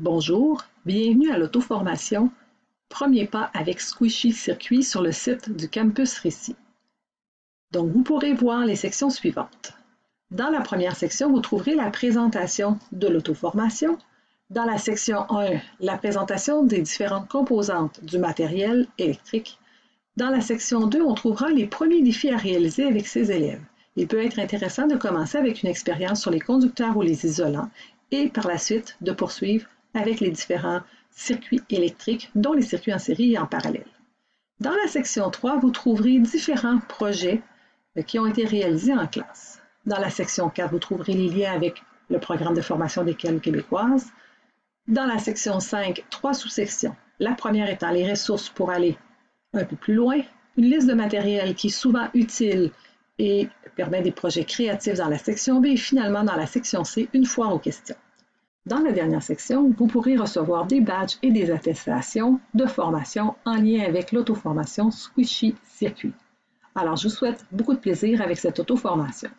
Bonjour, bienvenue à l'auto-formation Premier pas avec Squishy Circuit sur le site du Campus Récit. Donc, vous pourrez voir les sections suivantes. Dans la première section, vous trouverez la présentation de l'auto-formation. Dans la section 1, la présentation des différentes composantes du matériel électrique. Dans la section 2, on trouvera les premiers défis à réaliser avec ses élèves. Il peut être intéressant de commencer avec une expérience sur les conducteurs ou les isolants et par la suite de poursuivre avec les différents circuits électriques, dont les circuits en série et en parallèle. Dans la section 3, vous trouverez différents projets euh, qui ont été réalisés en classe. Dans la section 4, vous trouverez les liens avec le programme de formation d'école québécoise. Dans la section 5, trois sous-sections. La première étant les ressources pour aller un peu plus loin, une liste de matériel qui est souvent utile et permet des projets créatifs dans la section B et finalement dans la section C, une foire aux questions. Dans la dernière section, vous pourrez recevoir des badges et des attestations de formation en lien avec l'auto-formation Squishy Circuit. Alors, je vous souhaite beaucoup de plaisir avec cette auto-formation.